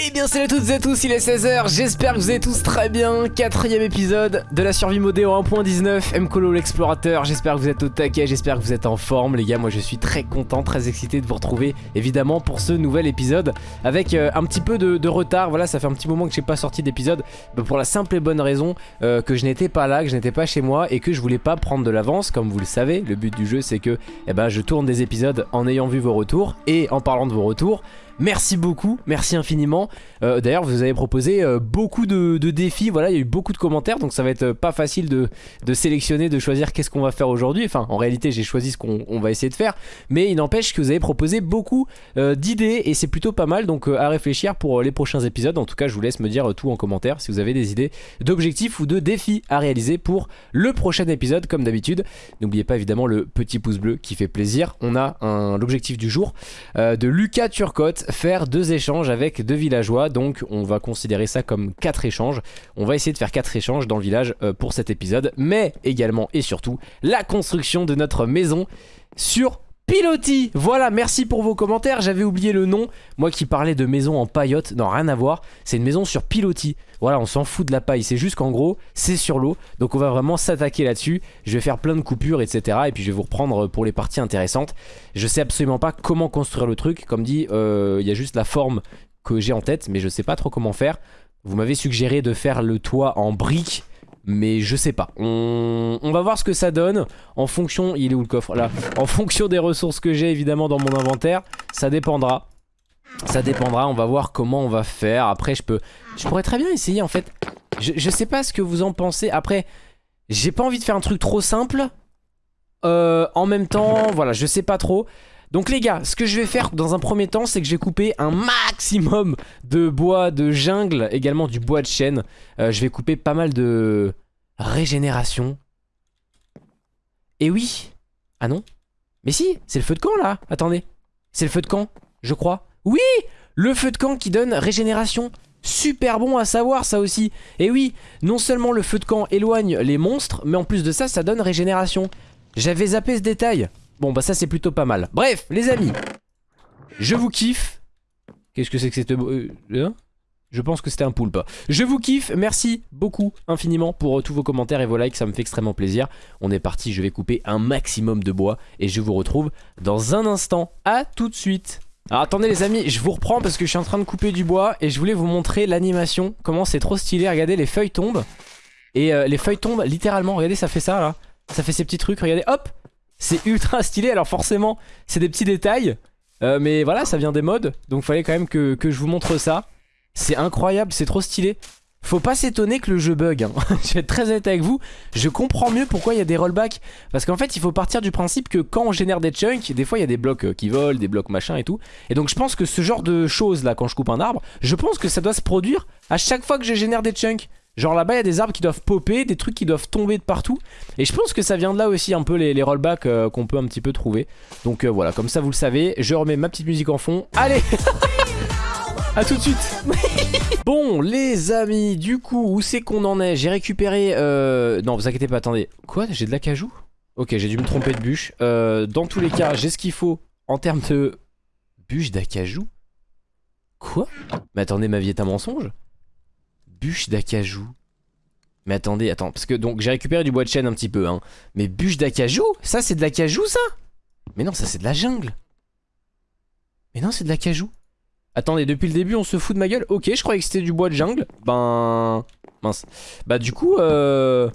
Eh bien salut à toutes et à tous, il est 16h, j'espère que vous allez tous très bien. Quatrième épisode de la survie modée en 1.19 Mcolo l'explorateur, j'espère que vous êtes au taquet, j'espère que vous êtes en forme Les gars, moi je suis très content, très excité de vous retrouver évidemment pour ce nouvel épisode. Avec euh, un petit peu de, retard, voilà ça fait un petit moment que j'ai pas sorti d'épisode bah, Pour la simple et bonne raison euh, que je n'étais pas là, que je n'étais pas chez moi Et que je voulais pas prendre de l'avance, comme vous le savez Le but du jeu c'est que eh ben, je tourne des épisodes en ayant vu vos retours Et en parlant de vos retours Merci beaucoup, merci infiniment. Euh, D'ailleurs, vous avez proposé euh, beaucoup de, défis. Voilà, il y a eu beaucoup de commentaires, donc ça va être euh, pas facile de, sélectionner, de choisir qu'est-ce qu'on va faire aujourd'hui. Enfin, en réalité, j'ai choisi ce qu'on on va essayer de faire, mais il n'empêche que vous avez proposé beaucoup d'idées et c'est plutôt pas mal. Donc, à réfléchir pour les prochains épisodes. En tout cas, je vous laisse me dire tout en commentaire si vous avez des idées d'objectifs ou de défis à réaliser pour le prochain épisode, comme d'habitude. N'oubliez pas évidemment le petit pouce bleu qui fait plaisir. On a l'objectif du jour de Lucas Turcotte faire deux échanges avec deux villageois. Donc on va considérer ça comme quatre échanges. On va essayer de faire quatre échanges dans le village euh, pour cet épisode mais également et surtout la construction de notre maison sur Piloti. Voilà, merci pour vos commentaires, j'avais oublié le nom, moi qui parlais de maison en paillote, non rien à voir, c'est une maison sur Piloti. Voilà, on s'en fout de la paille, c'est juste qu'en gros, c'est sur l'eau, donc on va vraiment s'attaquer là-dessus, je vais faire plein de coupures, etc. Et puis je vais vous reprendre pour les parties intéressantes. Je sais absolument pas comment construire le truc, comme dit, euh, il y a juste la forme que j'ai en tête, mais je sais pas trop comment faire. Vous m'avez suggéré de faire le toit en briques, mais je sais pas. On, va voir ce que ça donne en fonction. Il est où le coffre Là. En fonction des ressources que j'ai évidemment dans mon inventaire, ça dépendra. Ça dépendra. On va voir comment on va faire. Après, je peux, je pourrais très bien essayer en fait. Je, je sais pas ce que vous en pensez. Après, j'ai pas envie de faire un truc trop simple. Euh, en même temps, voilà, je sais pas trop. Donc les gars, ce que je vais faire dans un premier temps, c'est que je vais couper un maximum de bois de jungle, également du bois de chêne. Euh, je vais couper pas mal de régénération. Et oui Ah non Mais si, c'est le feu de camp là Attendez. C'est le feu de camp, je crois. Oui Le feu de camp qui donne régénération. Super bon à savoir ça aussi. Et oui, non seulement le feu de camp éloigne les monstres, mais en plus de ça, ça donne régénération. J'avais zappé ce détail. Bon bah ça c'est plutôt pas mal. Bref, les amis, je vous kiffe. Qu'est-ce que c'est que cette... euh, hein? Je pense que c'était un poulpe. Je vous kiffe, merci beaucoup infiniment pour euh, tous vos commentaires et vos likes, ça me fait extrêmement plaisir. On est parti, je vais couper un maximum de bois et je vous retrouve dans un instant. À tout de suite. Alors attendez les amis, je vous reprends parce que je suis en train de couper du bois et je voulais vous montrer l'animation, comment c'est trop stylé. Regardez, les feuilles tombent et euh, les feuilles tombent littéralement. Regardez, ça fait ça là. Ça fait ces petits trucs, regardez, hop C'est ultra stylé, alors forcément, c'est des petits détails. euh, mais voilà, ça vient des modes, donc fallait quand même que, je vous montre ça. C'est incroyable, c'est trop stylé. Faut pas s'étonner que le jeu bug. hein. je vais être très honnête avec vous. Je comprends mieux pourquoi il y a des rollbacks. Parce qu'en fait, il faut partir du principe que quand on génère des chunks, des fois il y a des blocs euh, qui volent, des blocs machin et tout. Et donc je pense que ce genre de choses là, quand je coupe un arbre, je pense que ça doit se produire à chaque fois que je génère des chunks. Genre là-bas, il y a des arbres qui doivent popper, des trucs qui doivent tomber de partout. Et je pense que ça vient de là aussi un peu les, les rollbacks euh, qu'on peut un petit peu trouver. Donc euh, voilà, comme ça vous le savez, je remets ma petite musique en fond. Allez A tout de suite Bon les amis, du coup, où c'est qu'on en est? J'ai récupéré... Euh... Non, vous inquiétez pas, attendez. Quoi? J'ai de l'acajou Ok, j'ai dû me tromper de bûche. Euh, dans tous les cas, j'ai ce qu'il faut en termes de... Bûche d'acajou Quoi? Mais attendez, ma vie est un mensonge Bûche d'acajou mais attendez, attends, parce que donc j'ai récupéré du bois de chêne un petit peu, hein. Mais bûche d'acajou Ça c'est de l'acajou ça? Mais non, ça c'est de la jungle. Mais non, c'est de l'acajou. Attendez, depuis le début on se fout de ma gueule? Ok, je croyais que c'était du bois de jungle. Ben... Mince. Bah du coup, euh...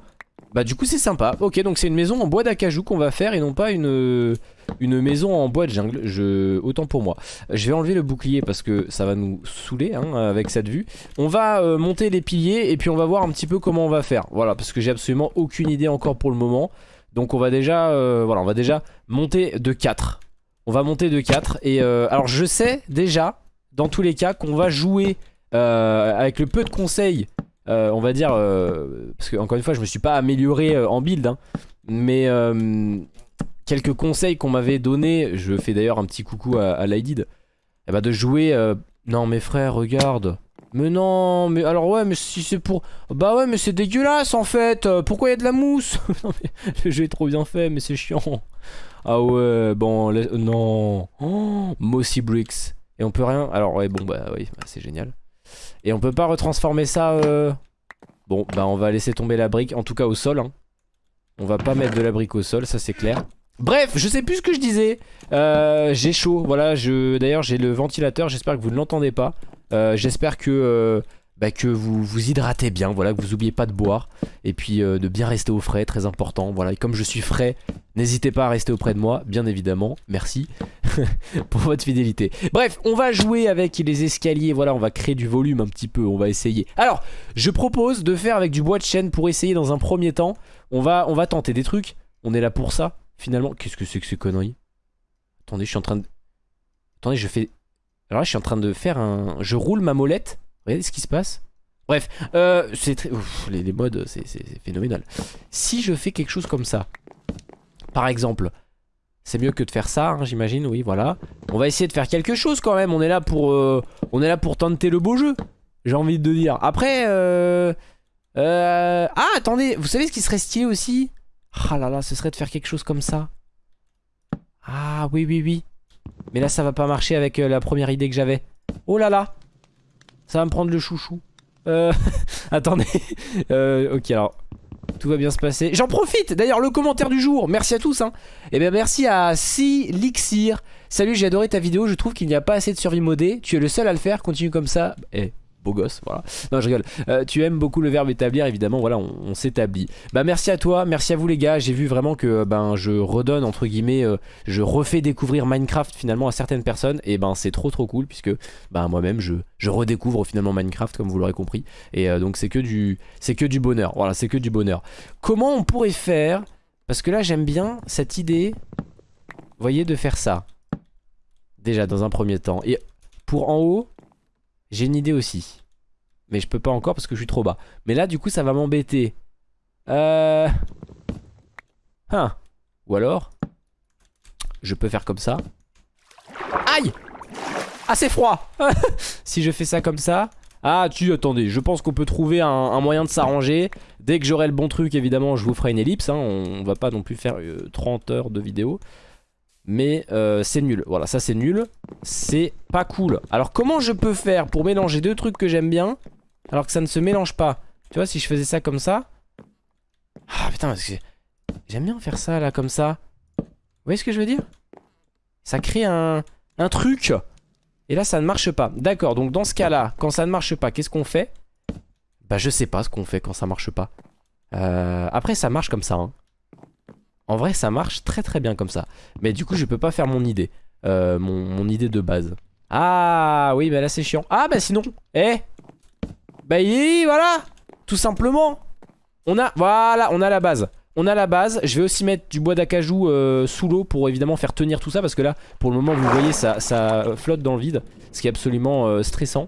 Bah du coup c'est sympa. Ok, donc c'est une maison en bois d'acajou qu'on va faire et non pas une... Maison en bois de jungle. Je... Autant pour moi. Je vais enlever le bouclier parce que ça va nous saouler hein, avec cette vue. On va euh, monter les piliers et puis on va voir un petit peu comment on va faire. Voilà, parce que j'ai absolument aucune idée encore pour le moment. Donc on va déjà... euh, on va déjà monter de 4. On va monter de 4 et euh, alors je sais déjà dans tous les cas qu'on va jouer avec le peu de conseils euh, on va dire euh, parce que encore une fois je me suis pas amélioré euh, en build hein, mais quelques conseils qu'on m'avait donné je fais d'ailleurs un petit coucou à, à Lydid eh ben, de jouer non mes frères regarde. Mais non mais alors ouais mais si c'est pour bah ouais mais c'est dégueulasse en fait. Pourquoi il y a de la mousse? Non, le jeu est trop bien fait mais c'est chiant. Ah ouais bon non. Oh, Mossy Bricks. Et on peut rien? Alors ouais bon bah oui bah, c'est génial Et on peut pas retransformer ça... Euh... Bon, bah on va laisser tomber la brique, en tout cas au sol. Hein. On va pas mettre de la brique au sol, ça c'est clair. Bref, je sais plus ce que je disais. Euh, j'ai chaud, voilà. Je... D'ailleurs, j'ai le ventilateur, j'espère que vous ne l'entendez pas. Euh, j'espère que... Bah, que vous vous hydratez bien, voilà, que vous oubliez pas de boire et puis euh, de bien rester au frais, très important. Voilà, et comme je suis frais, n'hésitez pas à rester auprès de moi, bien évidemment. Merci pour votre fidélité. Bref, on va jouer avec les escaliers, voilà, on va créer du volume un petit peu, on va essayer. Alors, je propose de faire avec du bois de chêne pour essayer dans un premier temps. On va, on va tenter des trucs, on est là pour ça, finalement. Qu'est-ce que c'est que ces conneries? Attendez, je suis en train de... Attendez, je fais... Alors là, je suis en train de faire un... Je roule ma molette Regardez ce qui se passe. Bref, euh, c'est très... les, les, modes, c'est phénoménal. Si je fais quelque chose comme ça, par exemple, c'est mieux que de faire ça, hein, j'imagine, oui, voilà. On va essayer de faire quelque chose quand même, on est là pour, euh, on est là pour tenter le beau jeu, j'ai envie de dire. Après, euh, euh, ah, attendez, vous savez ce qui serait stylé aussi? Ah là là, ce serait de faire quelque chose comme ça. Ah, oui, oui, oui. Mais là, ça va pas marcher avec la première idée que j'avais. Oh là là ça va me prendre le chouchou. Euh, attendez. Euh, ok, alors. Tout va bien se passer. J'en profite D'ailleurs, le commentaire du jour. Merci à tous. Hein. Et eh bien, merci à Silixir. Salut, j'ai adoré ta vidéo. Je trouve qu'il n'y a pas assez de survie modée. Tu es le seul à le faire. Continue comme ça. Eh, beau gosse, voilà. Non, je rigole. Euh, tu aimes beaucoup le verbe établir, évidemment, voilà, on, s'établit. Bah, merci à toi, merci à vous les gars. J'ai vu vraiment que ben je redonne, entre guillemets, euh, je refais découvrir Minecraft finalement à certaines personnes. Et ben c'est trop trop cool, puisque ben moi-même je, je redécouvre finalement Minecraft, comme vous l'aurez compris. Et euh, donc c'est que, du, que du bonheur, voilà, c'est que du bonheur. Comment on pourrait faire Parce que là j'aime bien cette idée, voyez, de faire ça. Déjà dans un premier temps. Et pour en haut, j'ai une idée aussi. Mais je peux pas encore parce que je suis trop bas. Mais là, du coup, ça va m'embêter. Euh... Hein. Ou alors, je peux faire comme ça. Aïe Ah, c'est froid Si je fais ça comme ça... Ah, tu, attendez, je pense qu'on peut trouver un, moyen de s'arranger. Dès que j'aurai le bon truc, évidemment, je vous ferai une ellipse. Hein. On, va pas non plus faire 30 euh, heures de vidéo. Mais euh, c'est nul, voilà ça c'est nul. C'est pas cool. Alors comment je peux faire pour mélanger deux trucs que j'aime bien Alors que ça ne se mélange pas? Tu vois si je faisais ça comme ça. Ah putain parce que J'aime bien faire ça là comme ça. Vous voyez ce que je veux dire? Ça crée un, un truc. Et là ça ne marche pas. D'accord donc dans ce cas là Quand ça ne marche pas qu'est-ce qu'on fait? Bah je sais pas ce qu'on fait quand ça marche pas. Euh, Après ça marche comme ça hein en vrai, ça marche très très bien comme ça. Mais du coup, je peux pas faire mon idée. Euh, mon, idée de base. Ah, oui, mais là, c'est chiant. Ah, bah sinon, eh Bah, voilà Tout simplement. On a, voilà, on a la base. On a la base, je vais aussi mettre du bois d'acajou euh, sous l'eau pour évidemment faire tenir tout ça parce que là, pour le moment, vous voyez, ça, flotte dans le vide, ce qui est absolument euh, stressant.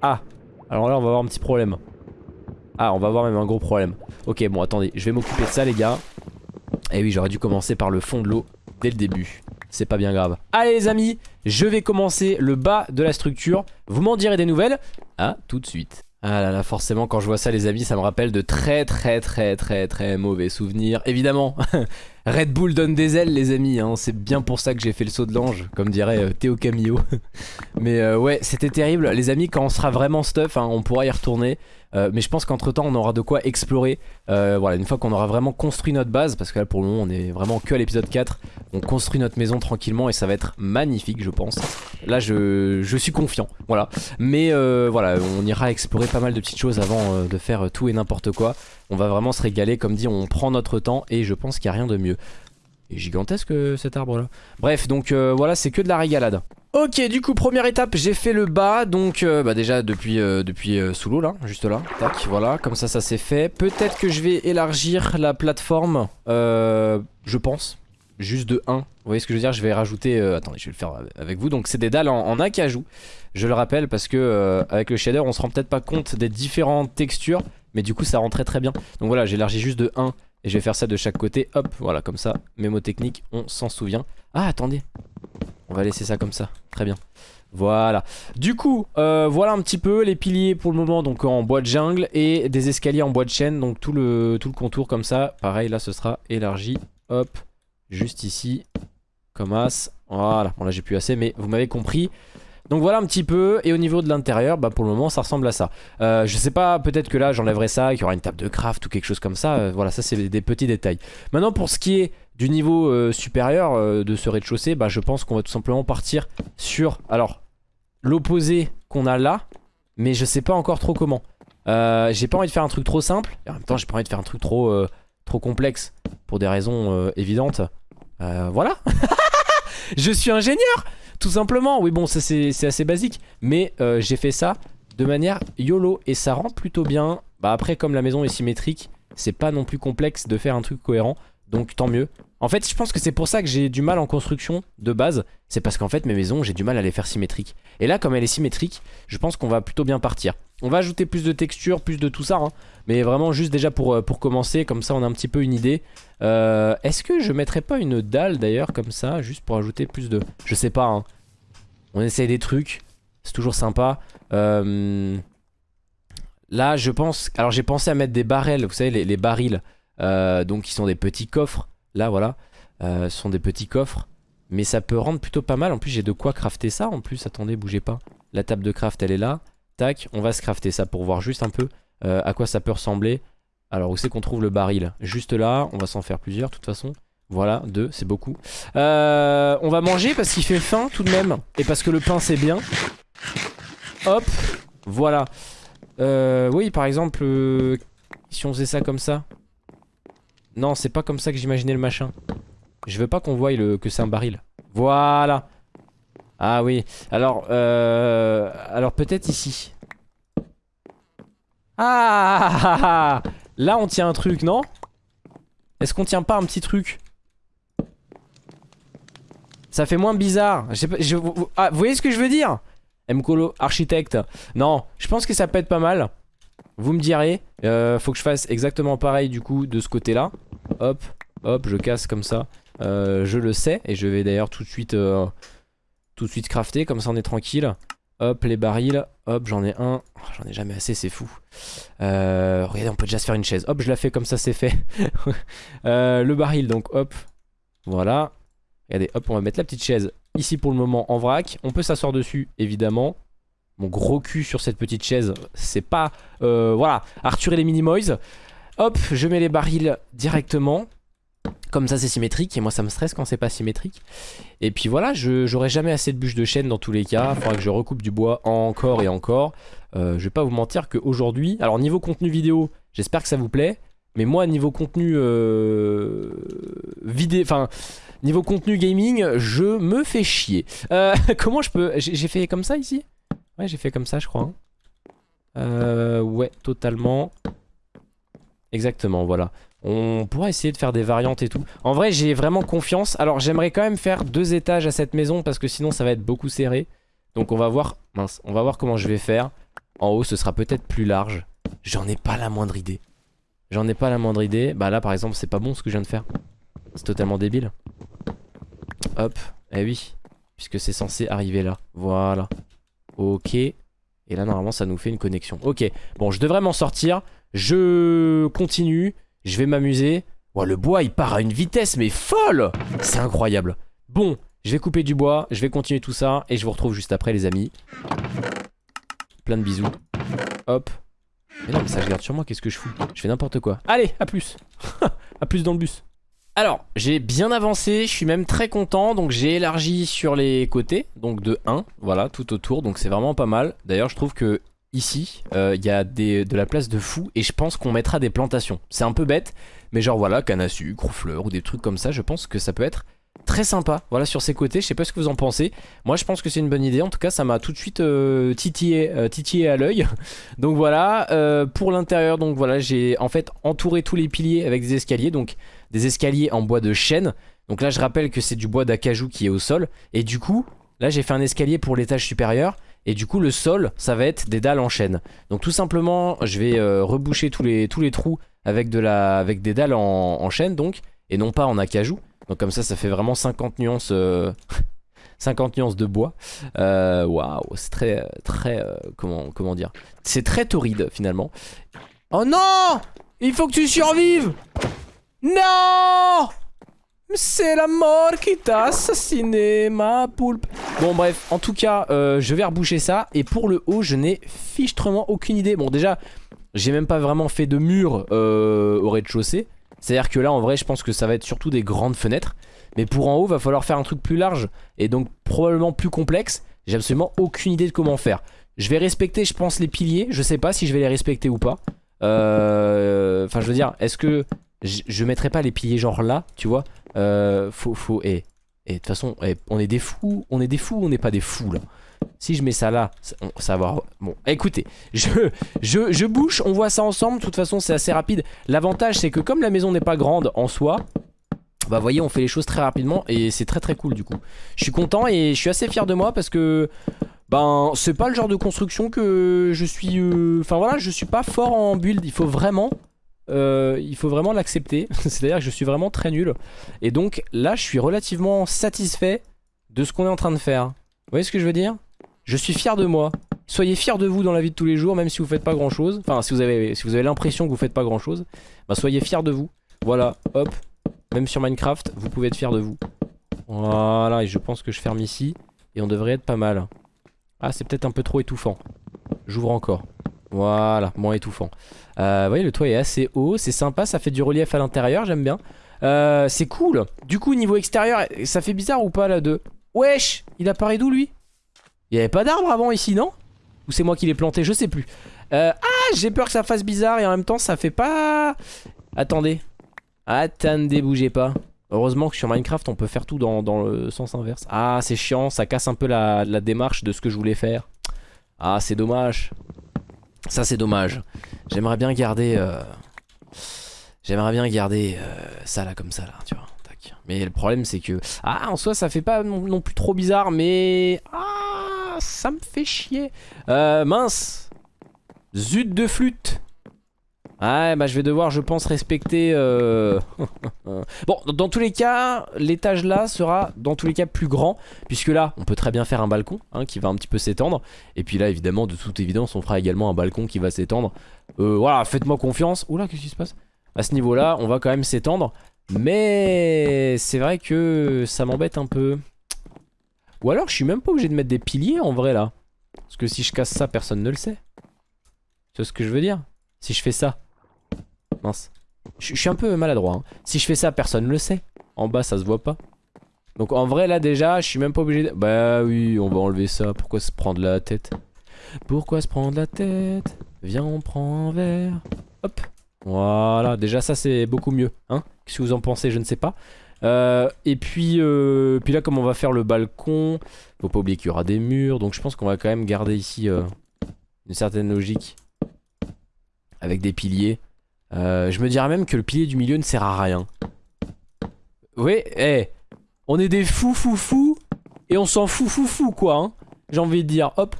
Ah, alors là, on va avoir un petit problème. Ah, on va avoir même un gros problème. Ok, bon, attendez, je vais m'occuper de ça, les gars. Eh oui, j'aurais dû commencer par le fond de l'eau dès le début. C'est pas bien grave. Allez les amis, je vais commencer le bas de la structure. Vous m'en direz des nouvelles À tout de suite. Ah là là, forcément, quand je vois ça, les amis, ça me rappelle de très très très très très mauvais souvenirs. Évidemment, Red Bull donne des ailes, les amis. Hein. C'est bien pour ça que j'ai fait le saut de l'ange, comme dirait euh, Théo Camillo. Mais euh, ouais, c'était terrible. Les amis, quand on sera vraiment stuff, hein, on pourra y retourner. Euh, mais je pense qu'entre temps on aura de quoi explorer Voilà une fois qu'on aura vraiment construit notre base Parce que là pour le moment on est vraiment que à l'épisode 4 On construit notre maison tranquillement et ça va être magnifique je pense Là je, je suis confiant voilà Mais voilà on ira explorer pas mal de petites choses avant de faire tout et n'importe quoi On va vraiment se régaler comme dit on prend notre temps Et je pense qu'il n'y a rien de mieux. Gigantesque cet arbre là Bref donc voilà c'est que de la régalade. Ok du coup première étape j'ai fait le bas. Donc euh, bah déjà depuis, euh, depuis euh, sous l'eau là juste là. Tac voilà comme ça ça s'est fait. Peut-être que je vais élargir la plateforme je pense juste de 1 Vous voyez ce que je veux dire? Je vais rajouter attendez je vais le faire avec vous. Donc c'est des dalles en, acajou. Je le rappelle parce que avec le shader on se rend peut-être pas compte des différentes textures Mais du coup ça rend très bien. Donc voilà j'ai élargi juste de 1 et je vais faire ça de chaque côté. Hop voilà comme ça. Mémo technique on s'en souvient. Ah attendez. On va laisser ça comme ça, très bien. Voilà, du coup, euh, voilà un petit peu les piliers pour le moment. Donc en bois de jungle et des escaliers en bois de chêne, donc tout le, tout le contour comme ça. Pareil, là ce sera élargi, hop, juste ici, comme as. Voilà, bon là j'ai plus assez mais vous m'avez compris. Donc voilà un petit peu, et au niveau de l'intérieur, bah pour le moment ça ressemble à ça. Euh, je sais pas, peut-être que là j'enlèverai ça, qu'il y aura une table de craft ou quelque chose comme ça, euh, voilà ça c'est des petits détails. Maintenant pour ce qui est du niveau euh, supérieur de ce rez-de-chaussée, bah je pense qu'on va tout simplement partir sur, alors, l'opposé qu'on a là, mais je sais pas encore trop comment. j'ai pas envie de faire un truc trop simple, et en même temps j'ai pas envie de faire un truc trop, trop complexe, pour des raisons évidentes. voilà Je suis ingénieur tout simplement, oui bon c'est assez basique. Mais euh, j'ai fait ça de manière YOLO Et ça rend plutôt bien. Bah après comme la maison est symétrique C'est pas non plus complexe de faire un truc cohérent. Donc tant mieux En fait je pense que c'est pour ça que j'ai du mal en construction de base C'est parce qu'en fait mes maisons j'ai du mal à les faire symétriques. Et là comme elle est symétrique Je pense qu'on va plutôt bien partir. On va ajouter plus de texture, plus de tout ça hein. Mais vraiment juste déjà pour, euh, pour commencer Comme ça on a un petit peu une idée. Euh, Est-ce que je mettrais pas une dalle d'ailleurs comme ça Juste pour ajouter plus de... Je sais pas hein. On essaye des trucs C'est toujours sympa. Euh, Là je pense Alors j'ai pensé à mettre des barrels Vous savez les, barils Donc qui sont des petits coffres Là voilà Ce sont des petits coffres Mais ça peut rendre plutôt pas mal En plus j'ai de quoi crafter ça En plus attendez bougez pas La table de craft elle est là Tac on va se crafter ça pour voir juste un peu À quoi ça peut ressembler alors où c'est qu'on trouve le baril? Juste là, on va s'en faire plusieurs de toute façon. Voilà, deux, c'est beaucoup. Euh, on va manger parce qu'il fait faim tout de même. Et parce que le pain c'est bien. Hop, voilà. Euh, oui, par exemple, euh, si on faisait ça comme ça. Non, c'est pas comme ça que j'imaginais le machin. Je veux pas qu'on voie le, que c'est un baril. Voilà. Ah oui. Alors, alors peut-être ici. Ah Là, on tient un truc, non? Est-ce qu'on tient pas un petit truc? Ça fait moins bizarre. Ah, vous voyez ce que je veux dire? Mkolo, architecte. Non, je pense que ça peut être pas mal. Vous me direz. Euh, faut que je fasse exactement pareil du coup de ce côté-là. Hop, hop, je casse comme ça. Euh, je le sais. Et je vais d'ailleurs tout de suite... Euh, tout de suite crafter, comme ça on est tranquille. Hop, les barils. Hop, j'en ai un. Oh, j'en ai jamais assez, c'est fou. Regardez, on peut déjà se faire une chaise. Hop, je la fais comme ça, c'est fait. Le baril, donc hop. Voilà. Regardez, hop, on va mettre la petite chaise ici pour le moment en vrac. On peut s'asseoir dessus, évidemment. Mon gros cul sur cette petite chaise, c'est pas... Euh, voilà, Arthur et les Minimoys. Hop, je mets les barils directement. Comme ça c'est symétrique. Et moi ça me stresse quand c'est pas symétrique. Et puis voilà j'aurai jamais assez de bûches de chêne dans tous les cas. Faudra que je recoupe du bois encore et encore. Euh, Je vais pas vous mentir qu'aujourd'hui Alors niveau contenu vidéo j'espère que ça vous plaît. Mais moi niveau contenu euh, vidéo Enfin niveau contenu gaming je me fais chier. Comment je peux J'ai fait comme ça ici? J'ai fait comme ça je crois euh, Ouais totalement Exactement voilà on pourra essayer de faire des variantes et tout. En vrai, j'ai vraiment confiance. Alors, j'aimerais quand même faire deux étages à cette maison parce que sinon, ça va être beaucoup serré. Donc, on va voir... Mince, on va voir comment je vais faire. En haut, ce sera peut-être plus large. J'en ai pas la moindre idée. J'en ai pas la moindre idée. Bah là, par exemple, c'est pas bon ce que je viens de faire. C'est totalement débile. Hop. Eh oui. Puisque c'est censé arriver là. Voilà. Ok. Et là, normalement, ça nous fait une connexion. Ok. Bon, je devrais m'en sortir. Je continue. Je vais m'amuser. le bois, il part à une vitesse, mais folle C'est incroyable. Bon, je vais couper du bois, je vais continuer tout ça, et je vous retrouve juste après, les amis. Plein de bisous. Hop. Mais non, mais ça, je garde sur moi, qu'est-ce que je fous? Je fais n'importe quoi. Allez, à plus À plus dans le bus. Alors, j'ai bien avancé, je suis même très content, donc j'ai élargi sur les côtés, donc de 1, voilà, tout autour, donc c'est vraiment pas mal. D'ailleurs, je trouve que ici, euh, il y a de la place de fou et je pense qu'on mettra des plantations. C'est un peu bête, mais genre voilà, canne à sucre ou fleurs ou des trucs comme ça, je pense que ça peut être très sympa. Voilà, sur ces côtés, je sais pas ce que vous en pensez. Moi, je pense que c'est une bonne idée. En tout cas, ça m'a tout de suite euh, titillé, euh, titillé, à l'œil. donc voilà, pour l'intérieur, donc voilà, j'ai en fait entouré tous les piliers avec des escaliers, donc des escaliers en bois de chêne. Donc là, je rappelle que c'est du bois d'acajou qui est au sol. Et du coup, là, j'ai fait un escalier pour l'étage supérieur. Et du coup le sol ça va être des dalles en chaîne Donc tout simplement je vais euh, reboucher tous les, trous avec, des dalles en, chaîne donc Et non pas en acajou. Donc comme ça ça fait vraiment 50 nuances 50 euh, nuances de bois. Euh, Waouh c'est très très comment, comment dire? C'est très torride finalement. Oh non! Il faut que tu survives Non C'est la mort qui t'a assassiné, ma poulpe. Bon, bref, en tout cas, euh, je vais reboucher ça. Et pour le haut, je n'ai fichtrement aucune idée. Bon, déjà, j'ai même pas vraiment fait de mur euh, au rez-de-chaussée. C'est-à-dire que là, en vrai, je pense que ça va être surtout des grandes fenêtres. Mais pour en haut, va falloir faire un truc plus large et donc probablement plus complexe. J'ai absolument aucune idée de comment faire. Je vais respecter, je pense, les piliers. Je sais pas si je vais les respecter ou pas. Euh, enfin, je veux dire, est-ce que je, je mettrai pas les piliers genre là, tu vois euh, Faut, faut, et de toute façon, eh, on est des fous, on est des fous, on n'est pas des fous là? Si je mets ça là, ça, va. Bon, écoutez, je, je, je bouche, on voit ça ensemble. De toute façon, c'est assez rapide. L'avantage, c'est que comme la maison n'est pas grande en soi, bah voyez on fait les choses très rapidement et c'est très très cool du coup Je suis content et je suis assez fier de moi parce que Ben c'est pas le genre de construction que je suis euh, Enfin voilà je suis pas fort en build Il faut vraiment euh, Il faut vraiment l'accepter C'est à dire que je suis vraiment très nul Et donc là je suis relativement satisfait De ce qu'on est en train de faire Vous voyez ce que je veux dire? Je suis fier de moi Soyez fiers de vous dans la vie de tous les jours Même si vous faites pas grand chose Enfin si vous avez, si avez l'impression que vous faites pas grand chose Bah soyez fiers de vous Voilà hop même sur Minecraft, vous pouvez être fier de vous. Voilà, et je pense que je ferme ici. Et on devrait être pas mal. Ah, c'est peut-être un peu trop étouffant. J'ouvre encore. Voilà, moins étouffant. Euh, vous voyez, le toit est assez haut. C'est sympa, ça fait du relief à l'intérieur, j'aime bien. Euh, c'est cool. Du coup, niveau extérieur, ça fait bizarre ou pas là de... Wesh Il apparaît d'où lui? Il n'y avait pas d'arbre avant ici, non? Ou c'est moi qui l'ai planté, je sais plus. Euh, ah, j'ai peur que ça fasse bizarre et en même temps, ça fait pas... Attendez, Attendez, bougez pas. Heureusement que sur Minecraft, on peut faire tout dans, le sens inverse. Ah, c'est chiant, ça casse un peu la, démarche de ce que je voulais faire. Ah, c'est dommage. Ça, c'est dommage. J'aimerais bien garder... Euh, j'aimerais bien garder euh, ça là, comme ça là, tu vois. Mais le problème, c'est que... Ah, en soi, ça fait pas non, plus trop bizarre, mais... Ah, ça me fait chier. Euh, mince. Zut de flûte. Ouais bah je vais devoir je pense respecter euh, Bon dans tous les cas l'étage là sera dans tous les cas plus grand Puisque là on peut très bien faire un balcon hein, qui va un petit peu s'étendre. Et puis là évidemment de toute évidence on fera également un balcon qui va s'étendre. Euh, Voilà faites-moi confiance. Oula qu'est-ce qui se passe? À ce niveau là on va quand même s'étendre. Mais c'est vrai que ça m'embête un peu. Ou alors je suis même pas obligé de mettre des piliers en vrai là. Parce que si je casse ça personne ne le sait. C'est ce que je veux dire? Si je fais ça Mince. Je suis un peu maladroit. Hein. Si je fais ça, personne ne le sait. En bas, ça se voit pas. Donc en vrai, là déjà, je suis même pas obligé de... Bah oui, on va enlever ça. Pourquoi se prendre la tête? Pourquoi se prendre la tête? Viens, on prend un verre. Hop. Voilà, déjà ça c'est beaucoup mieux. Hein Qu'est-ce que vous en pensez? Je ne sais pas. Euh, et puis, euh, puis là, comme on va faire le balcon, faut pas oublier qu'il y aura des murs. Donc je pense qu'on va quand même garder ici euh, une certaine logique. Avec des piliers. Euh, je me dirais même que le pilier du milieu ne sert à rien. Oui, eh, on est des fous fous fous et on s'en fout fou fou quoi. Hein. J'ai envie de dire, hop.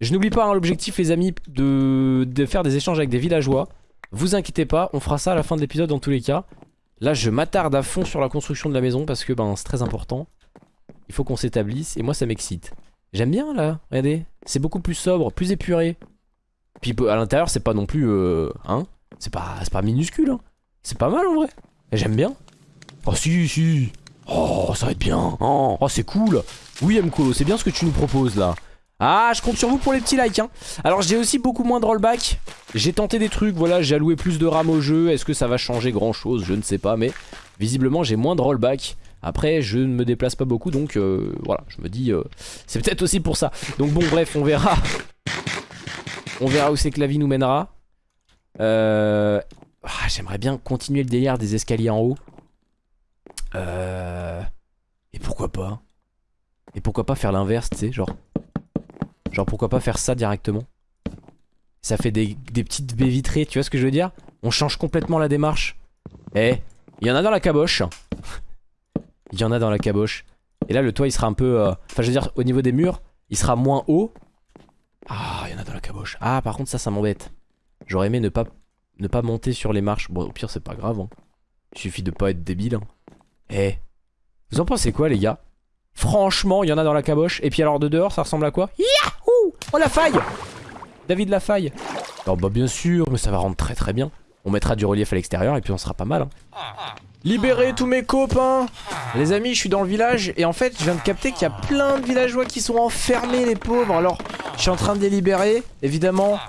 Je n'oublie pas hein, l'objectif les amis de, de faire des échanges avec des villageois. Vous inquiétez pas, on fera ça à la fin de l'épisode dans tous les cas. Là je m'attarde à fond sur la construction de la maison parce que ben c'est très important. Il faut qu'on s'établisse et moi ça m'excite. J'aime bien là, regardez. C'est beaucoup plus sobre, plus épuré. Puis à l'intérieur c'est pas non plus... Euh, hein c'est pas, pas minuscule, hein. C'est pas mal en vrai. J'aime bien. Oh si, si. Oh, ça va être bien. Oh, oh c'est cool. Oui, Mkolo, c'est bien ce que tu nous proposes là. Ah, je compte sur vous pour les petits likes. Hein. Alors, j'ai aussi beaucoup moins de rollback. J'ai tenté des trucs, voilà, j'ai alloué plus de RAM au jeu. Est-ce que ça va changer grand chose Je ne sais pas, mais visiblement, j'ai moins de rollback. Après, je ne me déplace pas beaucoup, donc euh, voilà, je me dis, euh, c'est peut-être aussi pour ça. Donc bon, bref, on verra. On verra où c'est que la vie nous mènera. Euh... Ah, J'aimerais bien continuer le délire des escaliers en haut. Euh... Et pourquoi pas? Et pourquoi pas faire l'inverse, tu sais, genre... Genre pourquoi pas faire ça directement? Ça fait des, petites baies vitrées, tu vois ce que je veux dire? On change complètement la démarche. Eh, il y en a dans la caboche. Il y en a dans la caboche. Et là le toit il sera un peu... Euh, enfin je veux dire au niveau des murs, il sera moins haut. Ah, il y en a dans la caboche. Ah par contre ça, ça m'embête. J'aurais aimé ne pas, ne pas monter sur les marches. Bon, au pire, c'est pas grave. Hein. Il suffit de pas être débile. Hein. Eh, vous en pensez quoi, les gars? Franchement, il y en a dans la caboche. Et puis alors, de dehors, ça ressemble à quoi? Yahoo Oh, la faille David la faille. Alors, bah, bien sûr, mais ça va rendre très très bien. On mettra du relief à l'extérieur et puis on sera pas mal. Hein. Libérez tous mes copains Les amis, je suis dans le village et en fait, je viens de capter qu'il y a plein de villageois qui sont enfermés, les pauvres. Alors, je suis en train de les libérer. Évidemment,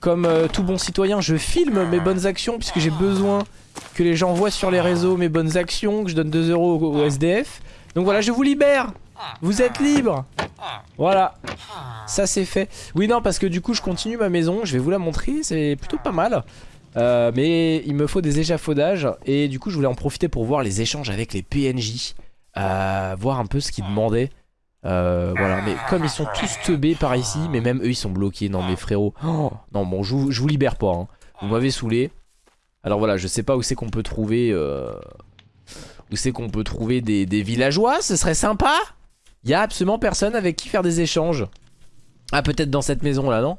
comme euh, tout bon citoyen, je filme mes bonnes actions puisque j'ai besoin que les gens voient sur les réseaux mes bonnes actions, que je donne 2 euros au, SDF. Donc voilà, je vous libère Vous êtes libre Voilà Ça c'est fait. Oui non parce que du coup je continue ma maison, je vais vous la montrer, c'est plutôt pas mal. Euh, mais il me faut des échafaudages et du coup je voulais en profiter pour voir les échanges avec les PNJ. Euh, voir un peu ce qu'ils demandaient. Euh, voilà, mais comme ils sont tous teubés par ici, mais même eux ils sont bloqués. Non mais frérot, oh, non bon je vous, je vous libère pas. Hein. Vous m'avez saoulé. Alors voilà, je sais pas où c'est qu'on peut trouver... Euh, où c'est qu'on peut trouver des, villageois, ce serait sympa Il y a absolument personne avec qui faire des échanges. Ah peut-être dans cette maison là, non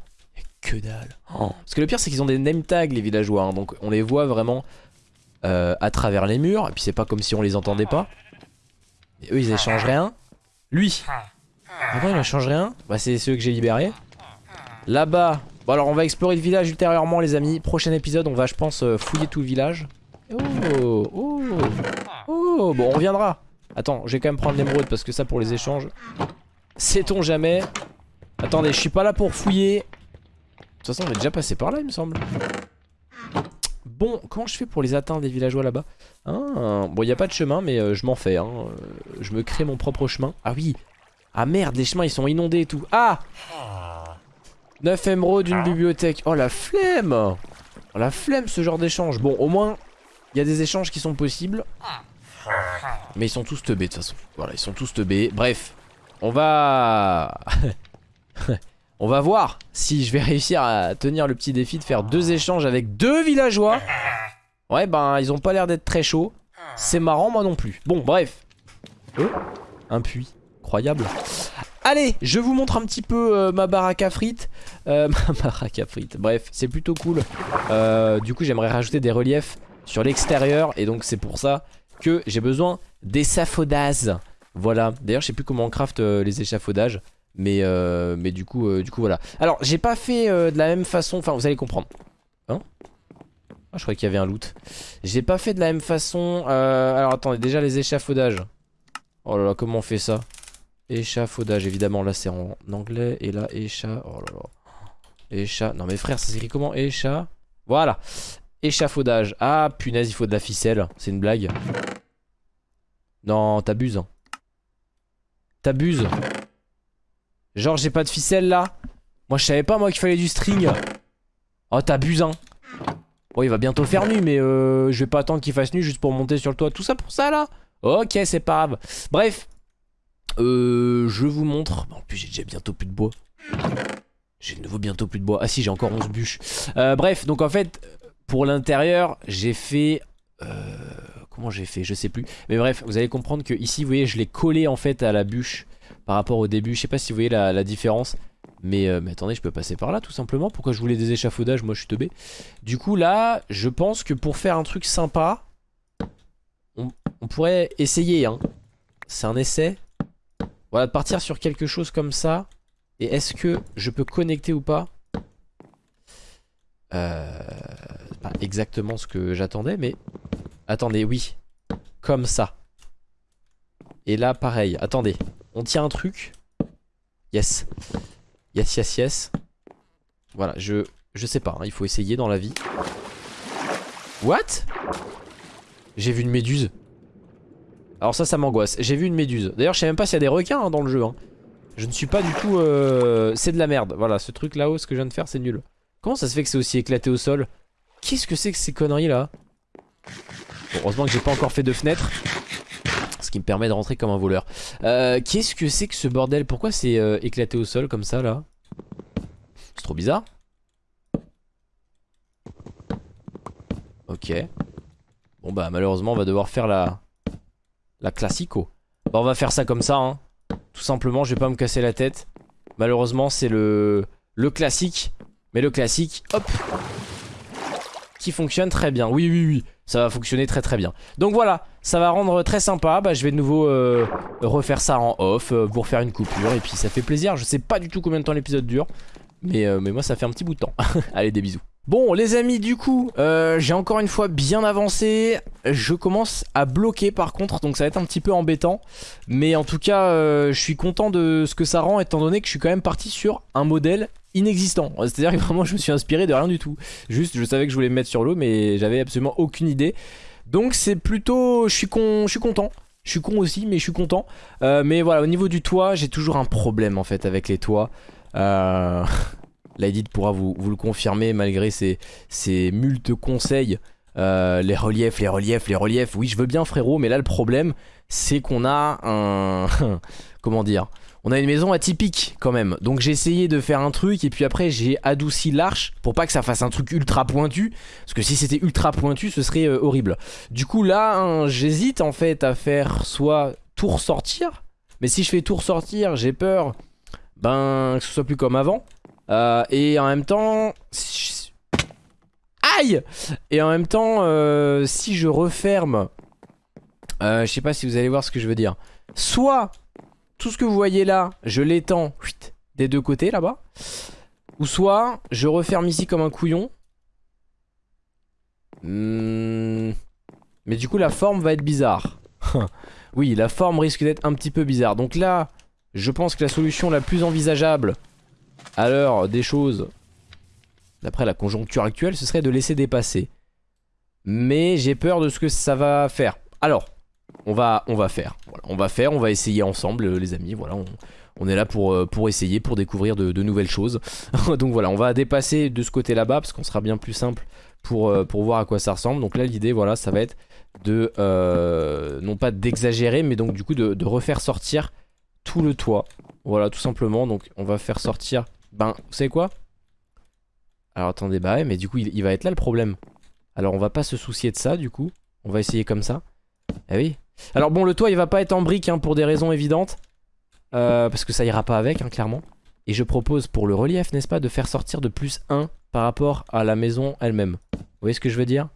Que dalle. Oh. Parce que le pire c'est qu'ils ont des name tags les villageois, hein. donc on les voit vraiment euh, à travers les murs. Et puis c'est pas comme si on les entendait pas. Et eux ils échangent rien. Lui. Ah. Il échange rien. Bah c'est ceux que j'ai libérés. Là-bas, Bon alors on va explorer le village ultérieurement les amis. Prochain épisode on va je pense euh, fouiller tout le village. Oh Oh Oh Bon on reviendra. Attends je vais quand même prendre l'émeraude parce que ça pour les échanges Sait-on jamais. Attendez je suis pas là pour fouiller. De toute façon on est déjà passé par là il me semble Bon comment je fais pour les atteindre les villageois là-bas? Ah, Bon il n'y a pas de chemin mais euh, je m'en fais hein. Je me crée mon propre chemin Ah oui Ah merde les chemins ils sont inondés et tout Ah 9 émeraudes d'une bibliothèque. Oh la flemme oh, La flemme ce genre d'échange. Bon au moins il y a des échanges qui sont possibles. Mais ils sont tous teubés de toute façon. Voilà ils sont tous teubés. Bref on va... on va voir si je vais réussir à tenir le petit défi de faire deux échanges avec deux villageois. Ouais ben ils ont pas l'air d'être très chauds. C'est marrant moi non plus. Bon bref. Un puits. Incroyable. Allez, je vous montre un petit peu euh, ma baraque à frites. Euh, ma baraque à frites, bref, c'est plutôt cool. Euh, du coup, j'aimerais rajouter des reliefs sur l'extérieur. Et donc, c'est pour ça que j'ai besoin d'échafaudages. Voilà, d'ailleurs, je sais plus comment on craft les échafaudages. Mais, mais du, coup, du coup, voilà. Alors, j'ai pas fait de la même façon. Enfin, vous allez comprendre. Hein ah, je croyais qu'il y avait un loot. J'ai pas fait de la même façon. alors, attendez, déjà les échafaudages. Oh là là, comment on fait ça? Échafaudage, évidemment, là c'est en anglais. Et là, écha... Oh là là. Écha... Non mais frère, ça s'écrit comment? Écha... Voilà. Échafaudage. Ah, punaise, il faut de la ficelle. C'est une blague. Non, t'abuses. T'abuses. Genre, j'ai pas de ficelle là Moi, je savais pas, moi, qu'il fallait du string. Oh, t'abuses, hein. Bon, il va bientôt faire nuit, mais euh, je vais pas attendre qu'il fasse nuit juste pour monter sur le toit. Tout ça pour ça, là Ok, c'est pas grave. Bref, euh, je vous montre. En plus, j'ai déjà bientôt plus de bois. J'ai de nouveau bientôt plus de bois. Ah si, j'ai encore 11 bûches. Euh, bref, donc en fait, pour l'intérieur, j'ai fait... Euh, comment j'ai fait? Je sais plus. Mais bref, vous allez comprendre que ici, vous voyez, je l'ai collé en fait à la bûche par rapport au début. Je sais pas si vous voyez la, différence. Mais, euh, mais, attendez, je peux passer par là tout simplement. Pourquoi je voulais des échafaudages Moi, je suis teubé. Du coup, là, je pense que pour faire un truc sympa, on, on pourrait essayer. Hein. C'est un essai. Voilà, de partir sur quelque chose comme ça. Et est-ce que je peux connecter ou pas? Euh, Pas exactement ce que j'attendais, mais... Attendez, oui. Comme ça. Et là, pareil. Attendez. On tient un truc. Yes. Yes, yes, yes. Voilà, je... Je sais pas, hein, il faut essayer dans la vie. What? J'ai vu une méduse. Alors ça, ça m'angoisse. J'ai vu une méduse. D'ailleurs, je sais même pas s'il y a des requins hein, dans le jeu. Hein. Je ne suis pas du tout... Euh... C'est de la merde. Voilà, ce truc là-haut, ce que je viens de faire, c'est nul. Comment ça se fait que c'est aussi éclaté au sol? Qu'est-ce que c'est que ces conneries là Heureusement que j'ai pas encore fait de fenêtre. Ce qui me permet de rentrer comme un voleur. Euh, Qu'est-ce que c'est que ce bordel? Pourquoi c'est euh, éclaté au sol comme ça là? C'est trop bizarre. Ok. Bon bah malheureusement on va devoir faire la, la classico. Bah on va faire ça comme ça, hein. Tout simplement, je vais pas me casser la tête. Malheureusement, c'est le, le classique. Mais le classique, hop Qui fonctionne très bien. Oui, oui, oui. Ça va fonctionner très très bien. Donc voilà, ça va rendre très sympa. Bah, je vais de nouveau euh, refaire ça en off euh, pour faire une coupure. Et puis ça fait plaisir. Je sais pas du tout combien de temps l'épisode dure. Mais, euh, mais moi, ça fait un petit bout de temps. Allez, des bisous. Bon les amis du coup j'ai encore une fois bien avancé Je commence à bloquer par contre donc ça va être un petit peu embêtant Mais en tout cas je suis content de ce que ça rend étant donné que je suis quand même parti sur un modèle inexistant. C'est à dire que vraiment je me suis inspiré de rien du tout. Juste je savais que je voulais me mettre sur l'eau mais j'avais absolument aucune idée. Donc c'est plutôt... je suis, con... je suis content. Je suis con aussi mais je suis content. Euh, Mais voilà au niveau du toit j'ai toujours un problème en fait avec les toits. Euh... Pourra vous, le confirmer malgré ses, ses multes conseils. Euh, les reliefs, les reliefs, les reliefs. Oui, je veux bien frérot, mais là le problème, c'est qu'on a un... Comment dire on a une maison atypique quand même. Donc j'ai essayé de faire un truc et puis après j'ai adouci l'arche Pour pas que ça fasse un truc ultra pointu Parce que si c'était ultra pointu ce serait euh, horrible. Du coup là hein, j'hésite en fait à faire soit tout ressortir Mais si je fais tout ressortir j'ai peur Ben que ce soit plus comme avant. Euh, et en même temps... Aïe! Et en même temps, euh, si je referme... Euh, je sais pas si vous allez voir ce que je veux dire. Soit, tout ce que vous voyez là, je l'étends des deux côtés là-bas. Ou soit, je referme ici comme un couillon. Hmm. Mais du coup, la forme va être bizarre. oui, la forme risque d'être un petit peu bizarre. Donc là, je pense que la solution la plus envisageable à l'heure des choses, d'après la conjoncture actuelle, ce serait de laisser dépasser. Mais j'ai peur de ce que ça va faire. Alors, on va, faire. on va essayer ensemble, euh, les amis. Voilà, on, est là pour, euh, pour essayer, pour découvrir de, nouvelles choses. Donc voilà, on va dépasser de ce côté là-bas, parce qu'on sera bien plus simple pour, euh, pour voir à quoi ça ressemble. Donc là, l'idée, voilà, ça va être de, non pas d'exagérer, mais donc du coup de, de refaire sortir tout le toit. Voilà, tout simplement. Donc, on va faire sortir... Ben, vous savez quoi? Alors, attendez, bah ouais, mais du coup, il, va être là le problème. Alors, on va pas se soucier de ça, du coup. On va essayer comme ça. Eh oui. Alors, bon, le toit, il va pas être en brique, hein, pour des raisons évidentes. Euh, parce que ça ira pas avec, hein, clairement. Et je propose pour le relief, n'est-ce pas, de faire sortir de plus 1 par rapport à la maison elle-même. Vous voyez ce que je veux dire?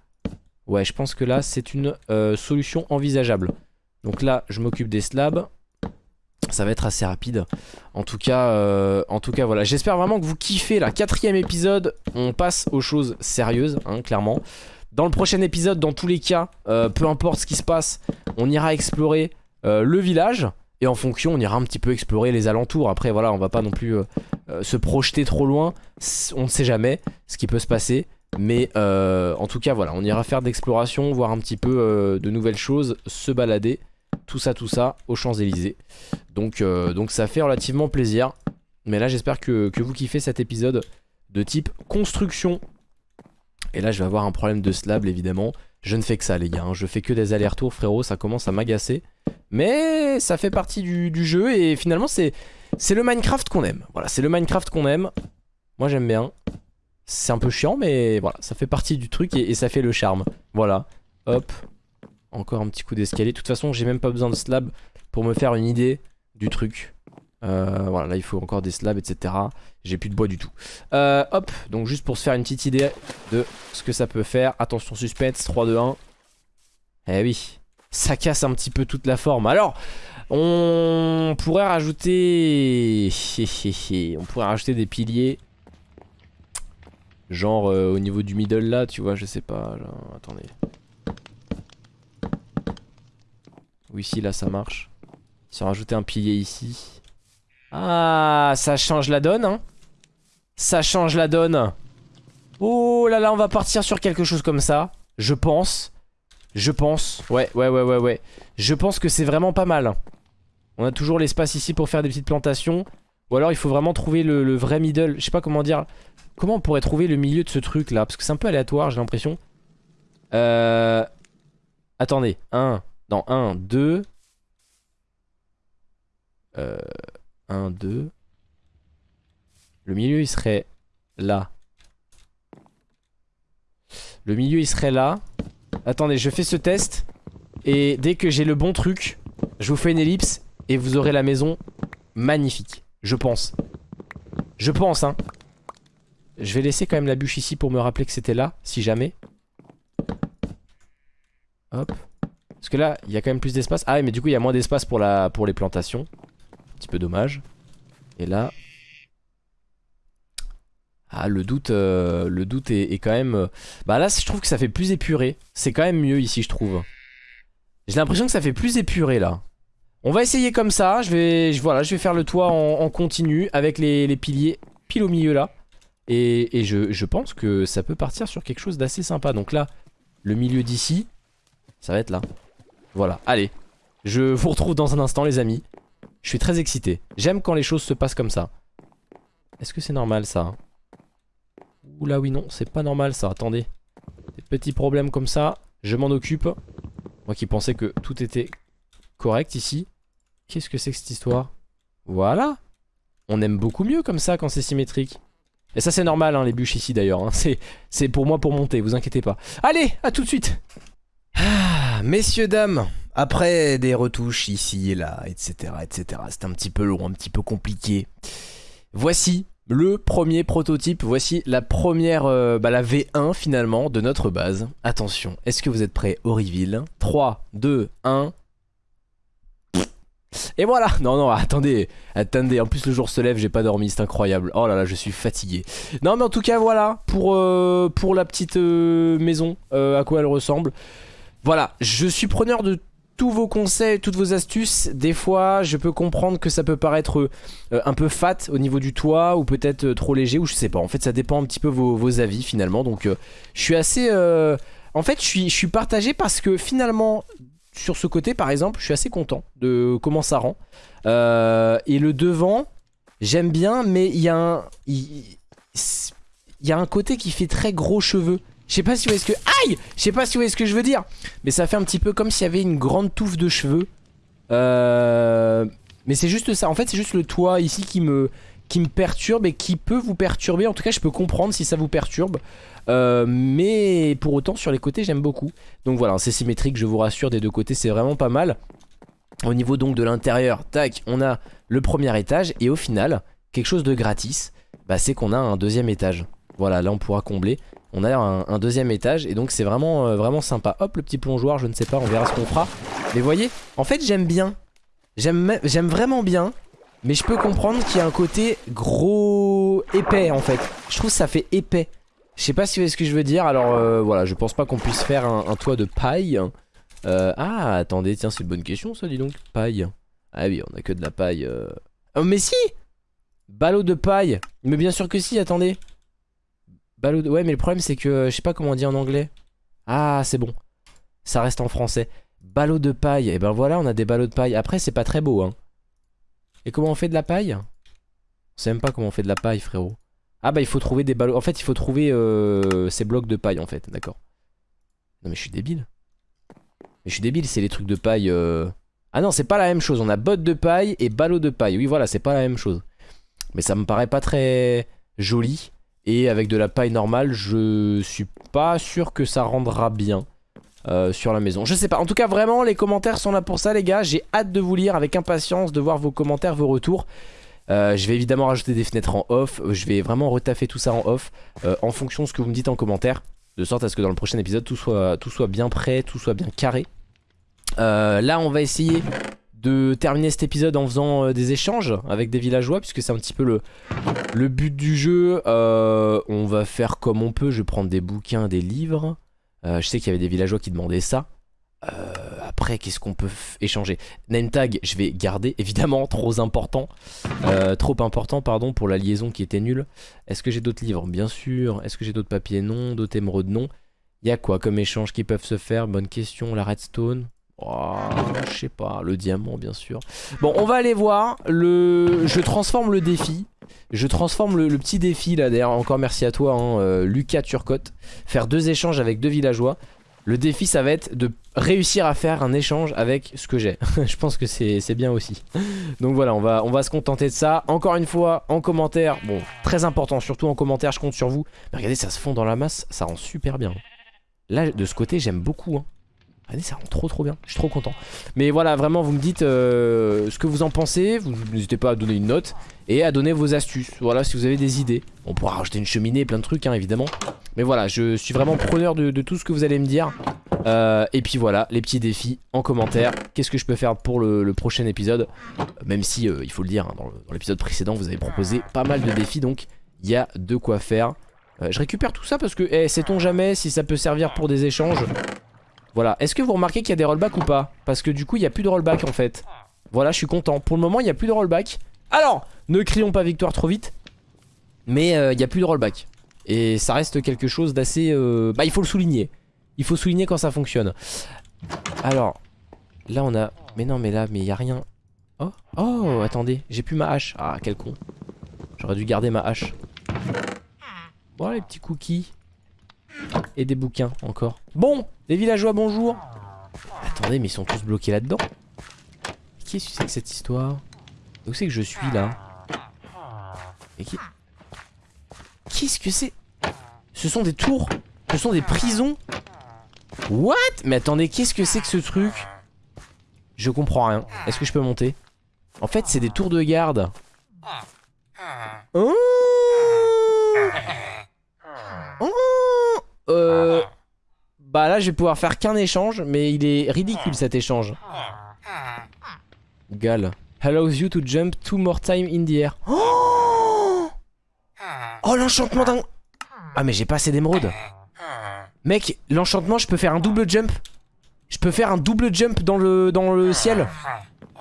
Ouais, je pense que là, c'est une euh, solution envisageable. Donc là, je m'occupe des slabs ça va être assez rapide en tout cas euh, en tout cas voilà j'espère vraiment que vous kiffez la quatrième épisode on passe aux choses sérieuses hein, clairement dans le prochain épisode dans tous les cas euh, peu importe ce qui se passe on ira explorer euh, le village et en fonction on ira un petit peu explorer les alentours après voilà on va pas non plus se projeter trop loin on ne sait jamais ce qui peut se passer mais en tout cas voilà on ira faire d'exploration voir un petit peu de nouvelles choses se balader tout ça, tout ça aux Champs-Élysées. Donc, euh, donc ça fait relativement plaisir. Mais là, j'espère que, vous kiffez cet épisode de type construction. Et là, je vais avoir un problème de slab, évidemment. Je ne fais que ça, les gars. Hein. Je fais que des allers-retours, frérot. Ça commence à m'agacer. Mais ça fait partie du, jeu. Et finalement, c'est le Minecraft qu'on aime. Voilà, c'est le Minecraft qu'on aime. Moi, j'aime bien. C'est un peu chiant, mais voilà, ça fait partie du truc et, ça fait le charme. Voilà. Hop, encore un petit coup d'escalier. De toute façon, j'ai même pas besoin de slab pour me faire une idée du truc. Euh, voilà, là il faut encore des slabs, etc. J'ai plus de bois du tout. Euh, hop, donc juste pour se faire une petite idée de ce que ça peut faire. Attention, suspense, 3, 2, 1. Eh oui, ça casse un petit peu toute la forme. Alors, on pourrait rajouter... on pourrait rajouter des piliers. Genre euh, au niveau du middle là, tu vois, je sais pas. Attendez. Ou ici, là, ça marche. Se rajouter un pilier ici. Ah, ça change la donne, hein. Ça change la donne. Oh là là, on va partir sur quelque chose comme ça. Je pense. Je pense. Ouais, ouais, ouais, ouais, ouais. Je pense que c'est vraiment pas mal. On a toujours l'espace ici pour faire des petites plantations. Ou alors il faut vraiment trouver le, vrai middle. Je sais pas comment dire. Comment on pourrait trouver le milieu de ce truc là? Parce que c'est un peu aléatoire, j'ai l'impression. Euh... Attendez. 1, non, 1, 2. 1, 2. Le milieu, il serait là. Le milieu, il serait là. Attendez, je fais ce test. Et dès que j'ai le bon truc, je vous fais une ellipse. Et vous aurez la maison magnifique. Je pense. Je pense, hein. Je vais laisser quand même la bûche ici pour me rappeler que c'était là, si jamais. Hop. Parce que là, il y a quand même plus d'espace. Ah mais du coup, il y a moins d'espace pour, pour les plantations. Un petit peu dommage. Et là... Ah, le doute, euh, le doute est, quand même... euh, Bah là, je trouve que ça fait plus épuré. C'est quand même mieux ici, je trouve. J'ai l'impression que ça fait plus épuré, là. On va essayer comme ça. Je vais, je, voilà, je vais faire le toit en, continu avec les, piliers pile au milieu, là. Et, je, je pense que ça peut partir sur quelque chose d'assez sympa. Donc là, le milieu d'ici, ça va être là. Voilà, allez. Je vous retrouve dans un instant, les amis. Je suis très excité. J'aime quand les choses se passent comme ça. Est-ce que c'est normal, ça Oula, oui, non, c'est pas normal, ça. Attendez. Des petits problèmes comme ça, je m'en occupe. Moi qui pensais que tout était correct ici. Qu'est-ce que c'est que cette histoire? Voilà. On aime beaucoup mieux comme ça quand c'est symétrique. Et ça c'est normal hein, les bûches ici d'ailleurs. hein. C'est- pour moi pour monter, vous inquiétez pas. Allez, à tout de suite Ah, messieurs, dames, après des retouches ici et là, etc. etc. C'est un petit peu long, un petit peu compliqué. Voici le premier prototype, voici la première, euh, bah, la V1 finalement de notre base. Attention, est-ce que vous êtes prêts reveal 3, 2, 1... Et voilà Non, non, attendez, attendez, en plus le jour se lève, j'ai pas dormi, c'est incroyable. Oh là là, je suis fatigué. Non mais en tout cas, voilà, pour, euh, pour la petite euh, maison, à quoi elle ressemble. Voilà, je suis preneur de tous vos conseils, toutes vos astuces. Des fois, je peux comprendre que ça peut paraître euh, un peu fat au niveau du toit, ou peut-être euh, trop léger, ou je sais pas. En fait, ça dépend un petit peu vos, avis finalement. Donc, euh, je suis assez... En fait, je suis, partagé parce que finalement, sur ce côté, par exemple, je suis assez content de comment ça rend. Et le devant, j'aime bien, mais il y a un côté qui fait très gros cheveux. Je sais pas si vous voyez ce que... Aïe Je sais pas si vous voyez ce que je veux dire. Mais ça fait un petit peu comme s'il y avait une grande touffe de cheveux. Euh... Mais c'est juste ça. En fait, c'est juste le toit ici qui me, qui me perturbe et qui peut vous perturber. En tout cas, je peux comprendre si ça vous perturbe. Euh, mais pour autant, sur les côtés, j'aime beaucoup. Donc voilà, c'est symétrique, je vous rassure, des deux côtés, c'est vraiment pas mal. Au niveau donc de l'intérieur, tac, on a le premier étage. Et au final, quelque chose de gratis, bah, c'est qu'on a un deuxième étage. Voilà, là on pourra combler. On a un, deuxième étage et donc c'est vraiment, euh, vraiment sympa. Hop, le petit plongeoir, je ne sais pas, on verra ce qu'on fera. Mais voyez, en fait j'aime bien. J'aime vraiment bien. Mais je peux comprendre qu'il y a un côté gros épais en fait. Je trouve que ça fait épais. Je sais pas ce que je veux dire. Alors euh, voilà, je pense pas qu'on puisse faire un, toit de paille. Euh, ah, attendez, tiens, c'est une bonne question ça, dis donc. Paille. Ah oui, on a que de la paille. Oh, mais si Ballot de paille. Mais bien sûr que si, attendez. Ballot. Ouais, mais le problème c'est que euh, je sais pas comment on dit en anglais. Ah, c'est bon. Ça reste en français. Ballot de paille. Et ben voilà, on a des ballots de paille. Après, c'est pas très beau, hein. Et comment on fait de la paille? On sait même pas comment on fait de la paille, frérot. Ah bah il faut trouver des ballots. En fait, il faut trouver euh, ces blocs de paille, en fait. D'accord. Non mais je suis débile. Mais je suis débile, c'est les trucs de paille... euh. Ah non, c'est pas la même chose. On a bottes de paille et ballots de paille. Oui, voilà, c'est pas la même chose. Mais ça me paraît pas très joli. Et avec de la paille normale, je suis pas sûr que ça rendra bien euh, sur la maison. Je sais pas. En tout cas, vraiment, les commentaires sont là pour ça, les gars. J'ai hâte de vous lire avec impatience, de voir vos commentaires, vos retours. Euh, je vais évidemment rajouter des fenêtres en off. Je vais vraiment retaffer tout ça en off euh, en fonction de ce que vous me dites en commentaire. De sorte à ce que dans le prochain épisode, tout soit, tout soit bien prêt, tout soit bien carré. Euh, là, on va essayer de terminer cet épisode en faisant euh, des échanges avec des villageois, puisque c'est un petit peu le, le but du jeu. Euh, on va faire comme on peut. Je vais prendre des bouquins, des livres. Euh, je sais qu'il y avait des villageois qui demandaient ça. Après, qu'est-ce qu'on peut échanger? Name tag, je vais garder, évidemment, trop important. Trop important, pardon, pour la liaison qui était nulle. Est-ce que j'ai d'autres livres? Bien sûr. Est-ce que j'ai d'autres papiers? Non. D'autres émeraudes? Non. Il y a quoi comme échange qui peuvent se faire? Bonne question. La redstone Oh, je sais pas, le diamant bien sûr. Bon, on va aller voir. Le, je transforme le défi. Je transforme le, petit défi là. D'ailleurs, encore merci à toi, hein, euh, Lucas Turcotte. Faire deux échanges avec deux villageois. Le défi, ça va être de réussir à faire un échange avec ce que j'ai. je pense que c'est c'est bien aussi. Donc voilà, on va, on va se contenter de ça. Encore une fois, en commentaire, bon, très important, surtout en commentaire, je compte sur vous. Mais regardez, ça se fond dans la masse, ça rend super bien. Là, de ce côté, j'aime beaucoup. Hein. Regardez, ça rend trop trop bien, je suis trop content. Mais voilà, vraiment, vous me dites euh, ce que vous en pensez. Vous n'hésitez pas à donner une note et à donner vos astuces. Voilà, si vous avez des idées. On pourra rajouter une cheminée, plein de trucs, hein, évidemment. Mais voilà, je suis vraiment preneur de, tout ce que vous allez me dire. Euh, et puis voilà, les petits défis en commentaire. Qu'est-ce que je peux faire pour le, prochain épisode? Même si, euh, il faut le dire, hein, dans l'épisode précédent, vous avez proposé pas mal de défis. Donc, Il y a de quoi faire. Je récupère tout ça parce que, eh, sait-on jamais si ça peut servir pour des échanges? Voilà. Est-ce que vous remarquez qu'il y a des rollbacks ou pas? Parce que du coup, il n'y a plus de rollback en fait. Voilà, je suis content. Pour le moment, il n'y a plus de rollback. Alors, ne crions pas victoire trop vite. Mais euh, il n'y a plus de rollback. Et ça reste quelque chose d'assez... Euh, bah, il faut le souligner. Il faut souligner quand ça fonctionne. Alors, là on a... Mais non, mais là, mais il n'y a rien. Oh, oh, attendez, j'ai plus ma hache. Ah, quel con. J'aurais dû garder ma hache. Bon, les petits cookies. Et des bouquins encore. Bon, les villageois, bonjour. Attendez, mais ils sont tous bloqués là-dedans. Qu'est-ce que c'est que cette histoire? Où c'est que je suis là? Qui... Qu'est-ce que c'est? Ce sont des tours? Ce sont des prisons? What? Mais attendez, qu'est-ce que c'est que ce truc? Je comprends rien. Est-ce que je peux monter? En fait, c'est des tours de garde. Oh oh euh... Bah là, je vais pouvoir faire qu'un échange, mais il est ridicule cet échange. Gal. Allows you to jump two more time in the air. Oh, l'enchantement d'un... Ah mais j'ai pas assez d'émeraude. Mec, l'enchantement, je peux faire un double jump. Je peux faire un double jump dans le, dans le ciel.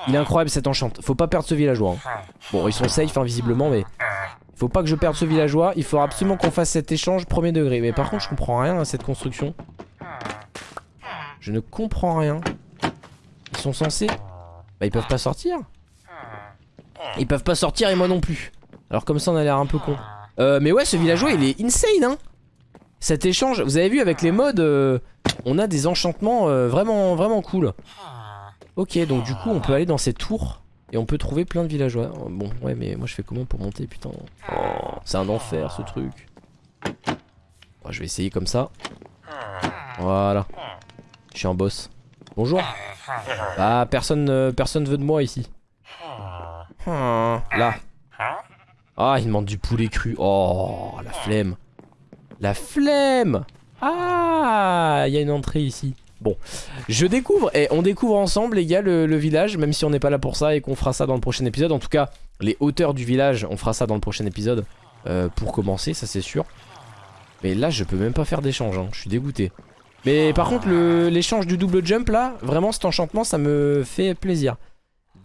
Il est incroyable cet enchant. Faut pas perdre ce villageois. Hein. Bon, ils sont safe invisiblement, mais... Faut pas que je perde ce villageois. Il faut absolument qu'on fasse cet échange premier degré. Mais par contre, je comprends rien à cette construction. Je ne comprends rien. Ils sont censés... Bah, ils peuvent pas sortir. Ils peuvent pas sortir et moi non plus. Alors comme ça, on a l'air un peu con. Euh, mais ouais, ce villageois, il est insane, hein. Cet échange, vous avez vu avec les modes, euh, on a des enchantements euh, vraiment, vraiment cool. Ok, donc du coup, on peut aller dans ces tours et on peut trouver plein de villageois. Oh, bon, ouais, mais moi je fais comment pour monter, putain? Oh, C'est un enfer ce truc. je vais essayer comme ça. Voilà. Je suis un boss. Bonjour. Ah, personne, euh, personne veut de moi ici. Là. Ah, il demande du poulet cru. Oh, la flemme. La flemme Ah Il y a une entrée ici. Bon, je découvre, et on découvre ensemble les gars le, village, même si on n'est pas là pour ça et qu'on fera ça dans le prochain épisode. En tout cas, les hauteurs du village, on fera ça dans le prochain épisode euh, pour commencer, ça c'est sûr. Mais là, je peux même pas faire d'échange, hein. je suis dégoûté. Mais par contre, l'échange du double jump là, vraiment cet enchantement, ça me fait plaisir.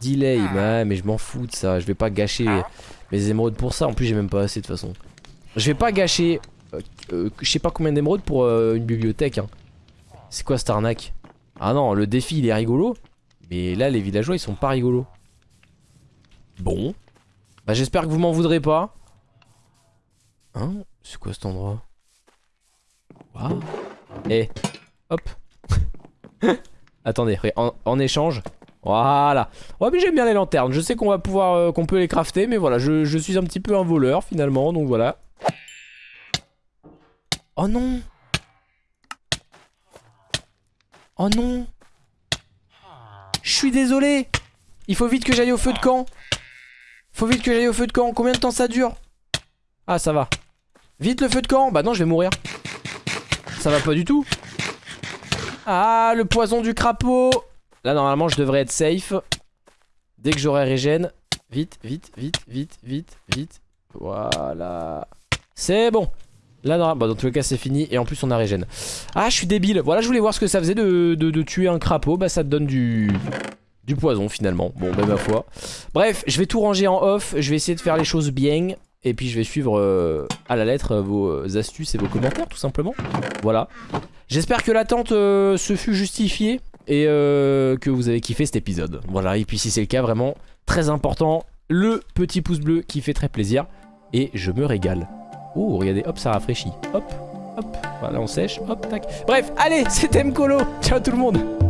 Delay, bah, mais je m'en fous de ça, je vais pas gâcher mes émeraudes pour ça, en plus j'ai même pas assez de toute façon. Je vais pas gâcher euh, euh, je sais pas combien d'émeraudes pour euh, une bibliothèque. Hein. C'est quoi cette arnaque? Ah non, le défi il est rigolo. Mais là, les villageois ils sont pas rigolos. Bon. Bah, j'espère que vous m'en voudrez pas. Hein? C'est quoi cet endroit? Waouh. Eh, hop. Attendez, en, échange. Voilà. Ouais, mais j'aime bien les lanternes. Je sais qu'on va pouvoir, qu'on peut les crafter, mais voilà, je, suis un petit peu un voleur finalement, donc voilà. Oh non Oh non Je suis désolé Il faut vite que j'aille au feu de camp Faut vite que j'aille au feu de camp Combien de temps ça dure? Ah ça va Vite le feu de camp? Bah non je vais mourir Ça va pas du tout Ah le poison du crapaud Là normalement je devrais être safe Dès que j'aurai régène Vite vite vite vite vite vite Voilà C'est bon Là, non, bah, dans tous les cas, c'est fini. Et en plus, on a régène. Ah, je suis débile. Voilà, je voulais voir ce que ça faisait de, tuer un crapaud. Bah, ça te donne du, du poison, finalement. Bon, bah, ma foi. Bref, je vais tout ranger en off. Je vais essayer de faire les choses bien. Et puis, je vais suivre euh, à la lettre euh, vos astuces et vos commentaires, tout simplement. Voilà. J'espère que l'attente euh, se fut justifiée. Et que vous avez kiffé cet épisode. Voilà, et puis si c'est le cas, vraiment, très important, le petit pouce bleu qui fait très plaisir. Et je me régale. Oh, regardez, hop, ça rafraîchit. Hop, hop. Voilà, on sèche. Hop, tac. Bref, allez, c'était Mkolo. Ciao tout le monde.